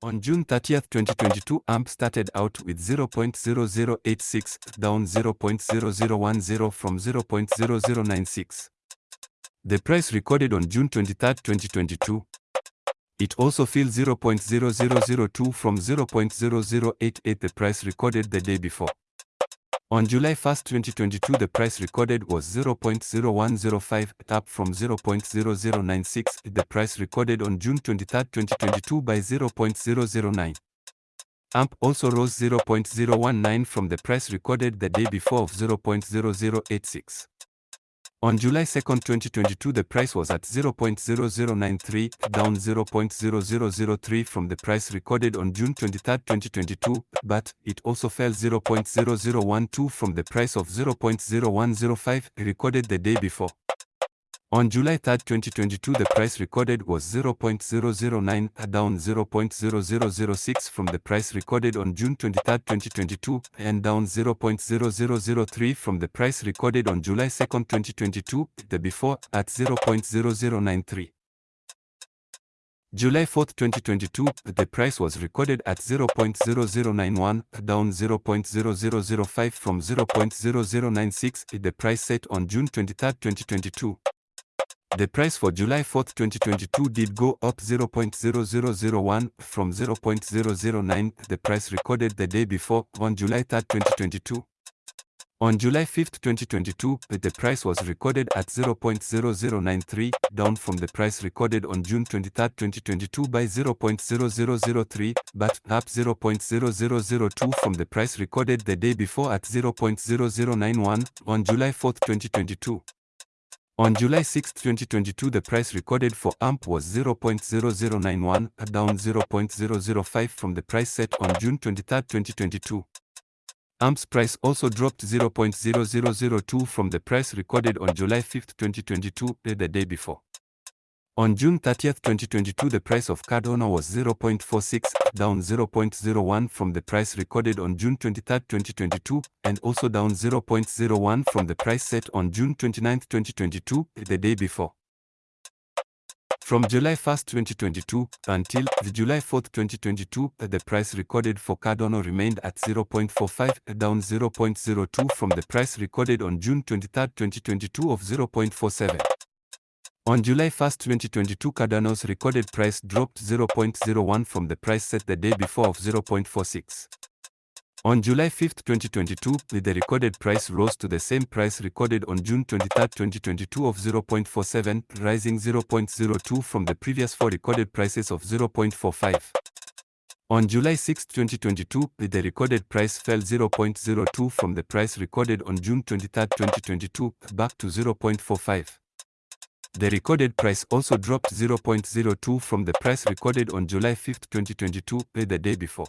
On June 30, 2022, AMP started out with 0.0086, down 0.0010 from 0.0096. The price recorded on June 23, 2022. It also fell 0.0002 from 0.0088 the price recorded the day before. On July 1, 2022, the price recorded was 0.0105, up from 0.0096, the price recorded on June 23, 2022 by 0.009. AMP also rose 0.019 from the price recorded the day before of 0.0086. On July 2, 2022, the price was at 0.0093, down 0.0003 from the price recorded on June 23, 2022, but it also fell 0.0012 from the price of 0.0105 recorded the day before. On July 3, 2022, the price recorded was 0.009, down 0.0006 from the price recorded on June 23, 2022, and down 0.0003 from the price recorded on July 2, 2022, the before, at 0.0093. July 4, 2022, the price was recorded at 0.0091, down 0.0005 from 0.0096, the price set on June 23, 2022. The price for July 4, 2022 did go up 0.0001 from 0.009, the price recorded the day before, on July 3, 2022. On July 5, 2022, the price was recorded at 0.0093, down from the price recorded on June 23, 2022 by 0.0003, but up 0.0002 from the price recorded the day before at 0.0091 on July 4, 2022. On July 6, 2022, the price recorded for AMP was 0.0091, down 0.005 from the price set on June 23, 2022. AMP's price also dropped 0.0002 from the price recorded on July 5, 2022, the day before. On June 30, 2022, the price of Cardano was 0.46, down 0.01 from the price recorded on June 23, 2022, and also down 0.01 from the price set on June 29, 2022, the day before. From July 1, 2022 until the July 4, 2022, the price recorded for Cardano remained at 0.45, down 0.02 from the price recorded on June 23, 2022 of 0.47. On July 1, 2022, Cardano's recorded price dropped 0.01 from the price set the day before of 0.46. On July 5, 2022, the recorded price rose to the same price recorded on June 23, 2022 of 0.47, rising 0.02 from the previous four recorded prices of 0.45. On July 6, 2022, the recorded price fell 0.02 from the price recorded on June 23, 2022, back to 0.45. The recorded price also dropped 0.02 from the price recorded on July 5, 2022, the day before.